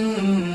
mm -hmm.